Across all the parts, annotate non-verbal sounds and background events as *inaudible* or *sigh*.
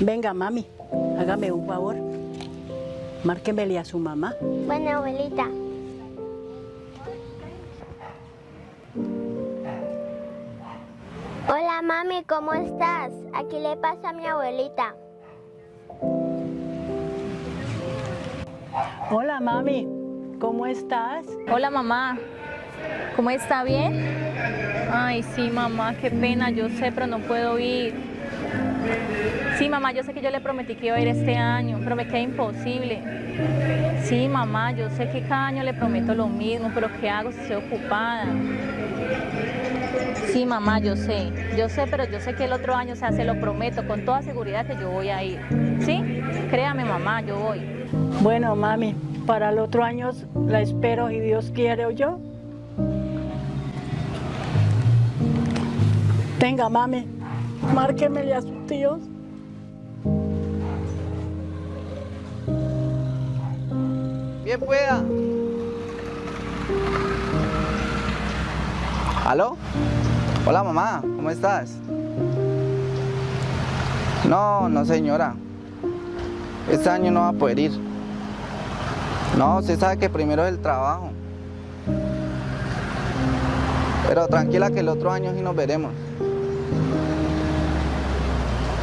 Venga, mami, hágame un favor. Márquemele a su mamá. Bueno, abuelita. Hola, mami, ¿cómo estás? Aquí le pasa a mi abuelita. Hola, mami, ¿cómo estás? Hola mamá, ¿cómo está? ¿Bien? Ay, sí mamá, qué pena, yo sé, pero no puedo ir. Sí mamá, yo sé que yo le prometí que iba a ir este año, pero me queda imposible. Sí mamá, yo sé que cada año le prometo lo mismo, pero ¿qué hago si estoy ocupada? Sí mamá, yo sé, yo sé, pero yo sé que el otro año, o sea, se lo prometo con toda seguridad que yo voy a ir. ¿Sí? Créame mamá, yo voy. Bueno, mami, para el otro año la espero si Dios quiere o yo. Venga, mami, márquemele a sus tíos. Bien pueda. ¿Aló? Hola mamá, ¿cómo estás? No, no señora. Este año no va a poder ir. No, usted sabe que primero es el trabajo. Pero tranquila que el otro año sí nos veremos.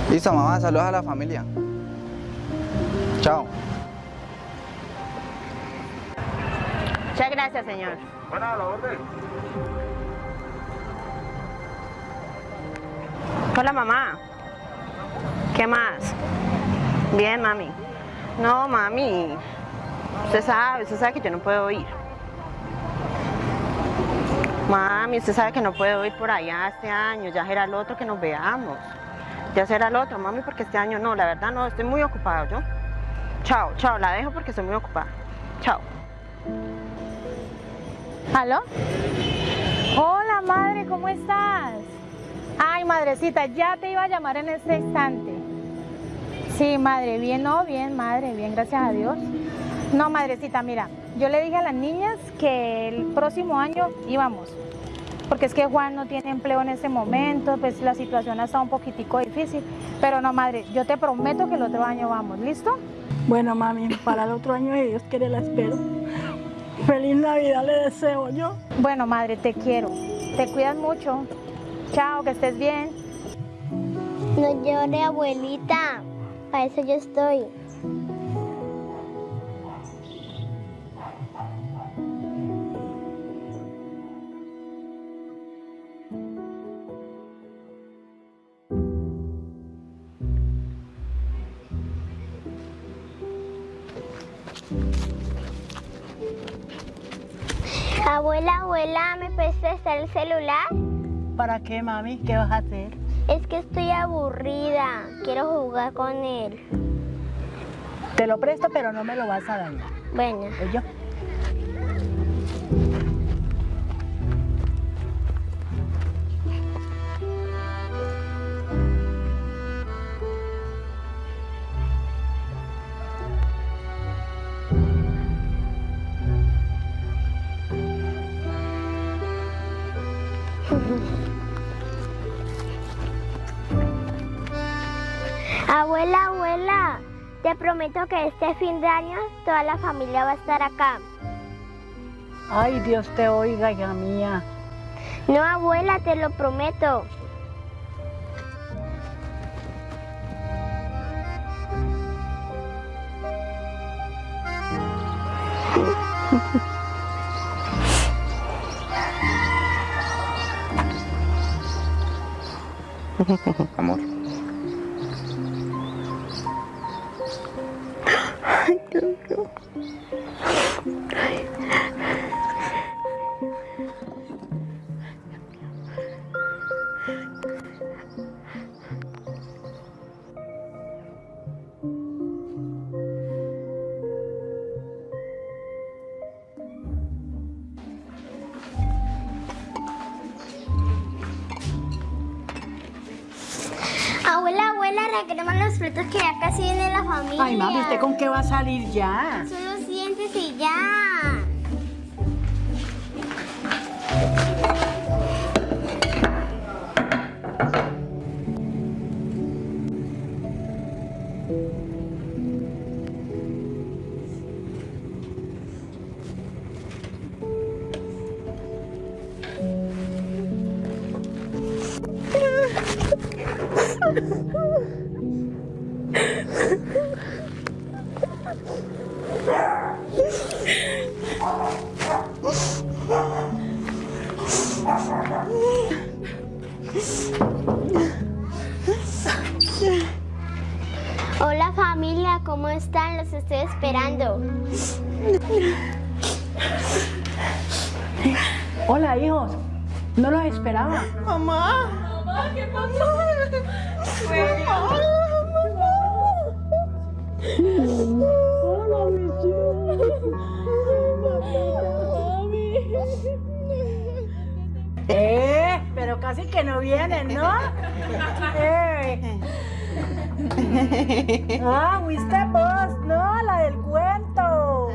Listo, mamá, saludos a la familia. Chao. Muchas gracias, señor. Hola, mamá. ¿Qué más? Bien, mami. No, mami. Usted sabe, usted sabe que yo no puedo ir. Mami, usted sabe que no puedo ir por allá este año. Ya será el otro que nos veamos. Ya será el otro, mami, porque este año no. La verdad no, estoy muy ocupado yo. Chao, chao, la dejo porque estoy muy ocupada. Chao. ¿Aló? Hola, madre, ¿cómo estás? Ay, madrecita, ya te iba a llamar en este instante. Sí, madre, bien, no, bien, madre, bien, gracias a Dios. No, madrecita, mira, yo le dije a las niñas que el próximo año íbamos. Porque es que Juan no tiene empleo en ese momento, pues la situación ha estado un poquitico difícil. Pero no, madre, yo te prometo que el otro año vamos, ¿listo? Bueno, mami, para el otro año, si Dios quiere, la espero. Feliz Navidad le deseo yo. Bueno, madre, te quiero. Te cuidas mucho. Chao, que estés bien. No llore, abuelita. Para eso yo estoy. Abuela, abuela, ¿me puedes prestar el celular? ¿Para qué, mami? ¿Qué vas a hacer? Es que estoy aburrida. Quiero jugar con él. Te lo presto, pero no me lo vas a dañar. Bueno. yo? Abuela, abuela, te prometo que este fin de año toda la familia va a estar acá. Ay, Dios te oiga, hija mía. No, abuela, te lo prometo. Amor. para los frutos que ya casi viene la familia. Ay, mami, ¿usted con qué va a salir ya? Son los dientes y ya. Thank. Hola familia, ¿cómo están? Los estoy esperando. Hola, hijos. No los esperaba. Eh, pero casi que no vienen, ¿no? Eh. Ah, fuiste vos, no, la del cuento.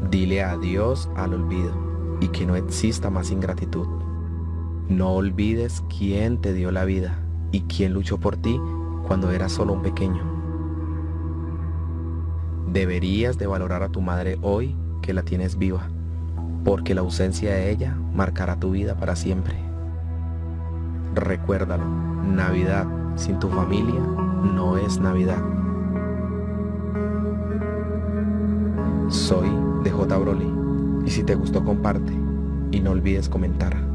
*laughs* Dile adiós al olvido y que no exista más ingratitud. No olvides quién te dio la vida y quién luchó por ti cuando eras solo un pequeño. Deberías de valorar a tu madre hoy que la tienes viva, porque la ausencia de ella marcará tu vida para siempre. Recuérdalo, Navidad sin tu familia no es Navidad. Soy DJ Broly y si te gustó comparte y no olvides comentar.